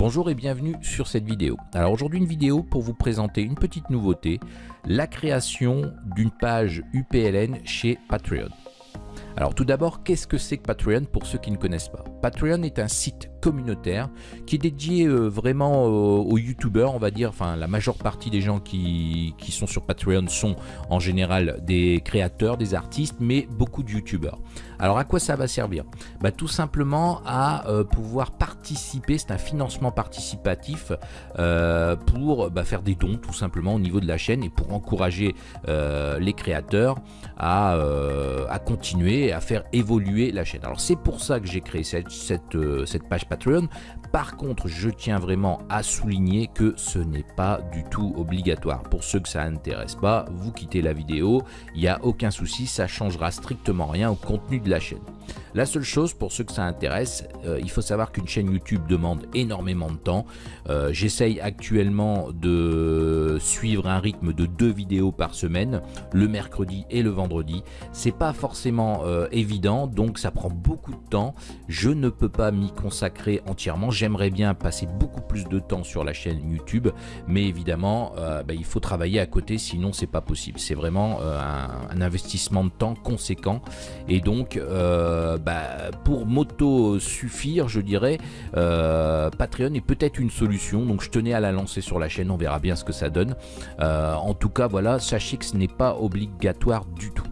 Bonjour et bienvenue sur cette vidéo. Alors aujourd'hui une vidéo pour vous présenter une petite nouveauté, la création d'une page UPLN chez Patreon. Alors tout d'abord, qu'est-ce que c'est que Patreon pour ceux qui ne connaissent pas? Patreon est un site communautaire qui est dédié euh, vraiment aux youtubeurs, on va dire, enfin la majeure partie des gens qui, qui, sont sur Patreon sont en général des créateurs, des artistes, mais beaucoup de youtubeurs. Alors à quoi ça va servir? Bah, Tout simplement à euh, pouvoir participer, c'est un financement participatif euh, pour bah, faire des dons tout simplement au niveau de la chaîne et pour encourager les créateurs à, à continuer à faire évoluer la chaîne. Alors c'est pour ça que j'ai créé cette, cette, euh, cette page Patreon. Par contre, je tiens vraiment à souligner que ce n'est pas du tout obligatoire. Pour ceux que ça n'intéresse pas, vous quittez la vidéo, il n'y a aucun souci, ça changera strictement rien au contenu de la chaîne. La seule chose pour ceux que ça intéresse, euh, il faut savoir qu'une chaîne YouTube demande énormément de temps. Euh, j'essaye actuellement de suivre un rythme de deux vidéos par semaine, le mercredi et le vendredi. C'est pas forcément euh, évident, donc ça prend beaucoup de temps. Je ne peux pas m'y consacrer entièrement. J'aimerais bien passer beaucoup plus de temps sur la chaîne YouTube, mais évidemment, bah, il faut travailler à côté, sinon c'est pas possible. C'est vraiment un, un, investissement de temps conséquent, et donc euh, bah, pour m'auto-suffire, je dirais, euh, Patreon est peut-être une solution. Donc je tenais à la lancer sur la chaîne, on verra bien ce que ça donne. Euh, en tout cas, voilà, sachez que ce n'est pas obligatoire du tout.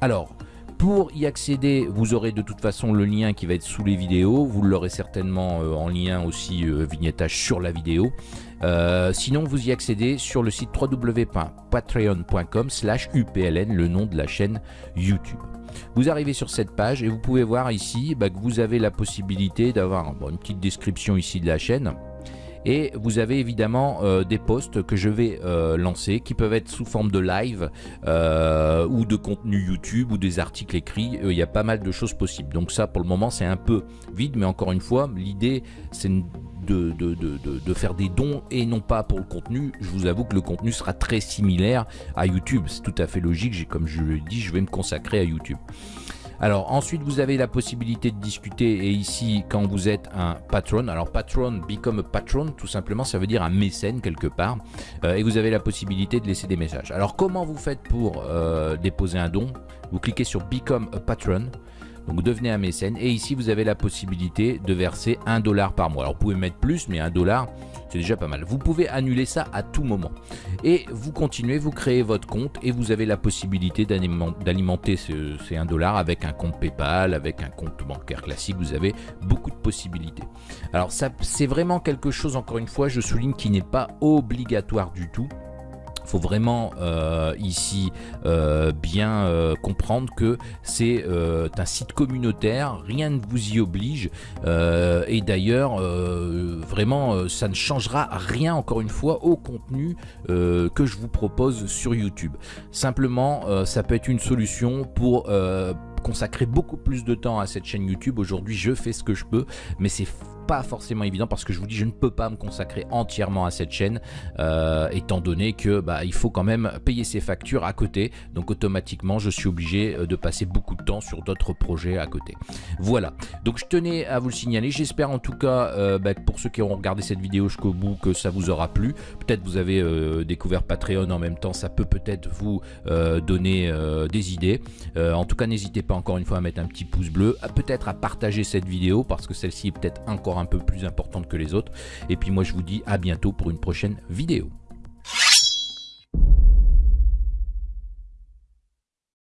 Alors, pour y accéder, vous aurez de toute façon le lien qui va être sous les vidéos. Vous l'aurez certainement en lien aussi vignettage sur la vidéo. sinon, vous y accédez sur le site www.patreon.com slash upln, le nom de la chaîne YouTube. Vous arrivez sur cette page et vous pouvez voir ici bah, que vous avez la possibilité d'avoir une petite description ici de la chaîne. Et vous avez évidemment euh, des posts que je vais euh, lancer qui peuvent être sous forme de live euh, ou de contenu YouTube ou des articles écrits. Il y a pas mal de choses possibles. Donc ça pour le moment c'est un peu vide mais encore une fois l'idée c'est de, de, faire des dons et non pas pour le contenu. Je vous avoue que le contenu sera très similaire à YouTube. C'est tout à fait logique. Comme je le dis, je vais me consacrer à YouTube. Alors ensuite vous avez la possibilité de discuter et ici quand vous êtes un patron, alors patron, become a patron tout simplement ça veut dire un mécène quelque part euh, et vous avez la possibilité de laisser des messages. Alors comment vous faites pour euh, déposer un don? Vous cliquez sur become a patron donc devenez un mécène et ici vous avez la possibilité de verser un dollar par mois. Alors vous pouvez mettre plus mais un dollar c'est déjà pas mal. Vous pouvez annuler ça à tout moment. Et vous continuez, vous créez votre compte et vous avez la possibilité d'alimenter ces 1 dollar avec un compte Paypal, avec un compte bancaire classique. Vous avez beaucoup de possibilités. Alors ça c'est vraiment quelque chose, encore une fois, je souligne qui n'est pas obligatoire du tout faut vraiment euh, ici euh, bien euh, comprendre que c'est un site communautaire, rien ne vous y oblige et d'ailleurs vraiment ça ne changera rien encore une fois au contenu que je vous propose sur YouTube. Simplement ça peut être une solution pour consacrer beaucoup plus de temps à cette chaîne YouTube. Aujourd'hui, je fais ce que je peux, mais c'est pas forcément évident parce que je vous dis je ne peux pas me consacrer entièrement à cette chaîne euh, étant donné que bah, il faut quand même payer ses factures à côté. Donc automatiquement je suis obligé euh, de passer beaucoup de temps sur d'autres projets à côté. Voilà. Donc je tenais à vous le signaler. J'espère en tout cas euh, bah, pour ceux qui auront regardé cette vidéo jusqu'au bout que ça vous aura plu. Peut-être vous avez découvert Patreon en même temps. Ça peut peut-être vous donner des idées. En tout cas n'hésitez pas encore une fois à mettre un petit pouce bleu peut-être à partager cette vidéo parce que celle-ci est peut-être encore un peu plus importante que les autres. Et puis moi je vous dis à bientôt pour une prochaine vidéo.